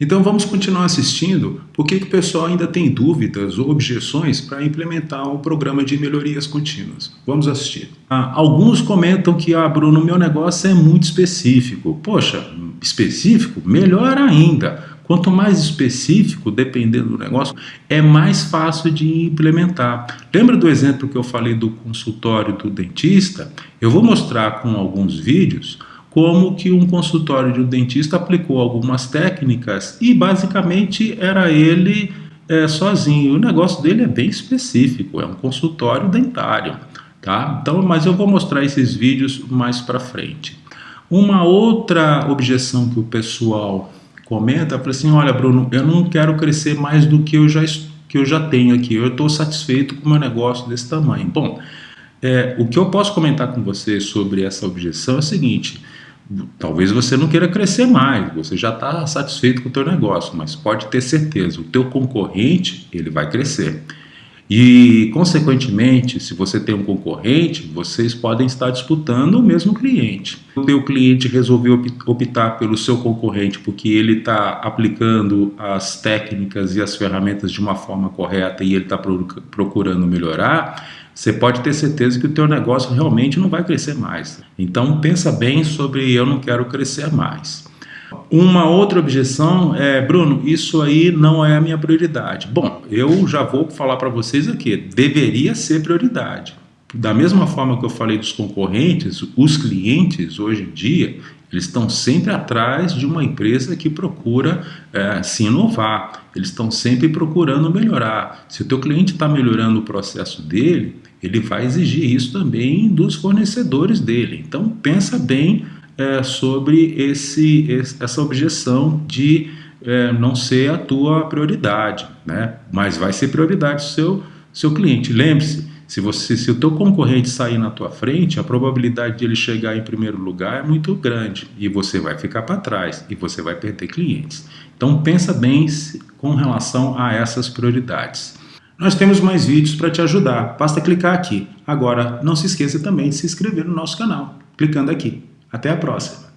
Então vamos continuar assistindo porque que o pessoal ainda tem dúvidas ou objeções para implementar o programa de melhorias contínuas. Vamos assistir. Ah, alguns comentam que, ah Bruno, meu negócio é muito específico. Poxa, específico? Melhor ainda. Quanto mais específico, dependendo do negócio, é mais fácil de implementar. Lembra do exemplo que eu falei do consultório do dentista? Eu vou mostrar com alguns vídeos como que um consultório de um dentista aplicou algumas técnicas e basicamente era ele é, sozinho. O negócio dele é bem específico, é um consultório dentário, tá? Então, mas eu vou mostrar esses vídeos mais para frente. Uma outra objeção que o pessoal comenta, fala assim, olha Bruno, eu não quero crescer mais do que eu já, que eu já tenho aqui, eu estou satisfeito com o meu negócio desse tamanho. Bom, é, o que eu posso comentar com você sobre essa objeção é o seguinte, Talvez você não queira crescer mais, você já está satisfeito com o teu negócio, mas pode ter certeza, o teu concorrente ele vai crescer. E, consequentemente, se você tem um concorrente, vocês podem estar disputando o mesmo cliente. O teu cliente resolveu optar pelo seu concorrente porque ele está aplicando as técnicas e as ferramentas de uma forma correta e ele está procurando melhorar, você pode ter certeza que o teu negócio realmente não vai crescer mais. Então pensa bem sobre eu não quero crescer mais. Uma outra objeção é, Bruno, isso aí não é a minha prioridade. Bom, eu já vou falar para vocês aqui, deveria ser prioridade. Da mesma forma que eu falei dos concorrentes, os clientes hoje em dia, eles estão sempre atrás de uma empresa que procura é, se inovar. Eles estão sempre procurando melhorar. Se o teu cliente está melhorando o processo dele, ele vai exigir isso também dos fornecedores dele. Então pensa bem é, sobre esse, essa objeção de é, não ser a tua prioridade, né? mas vai ser prioridade do seu, seu cliente. Lembre-se, se, você, se o teu concorrente sair na tua frente, a probabilidade de ele chegar em primeiro lugar é muito grande e você vai ficar para trás e você vai perder clientes. Então pensa bem com relação a essas prioridades. Nós temos mais vídeos para te ajudar, basta clicar aqui. Agora, não se esqueça também de se inscrever no nosso canal, clicando aqui. Até a próxima!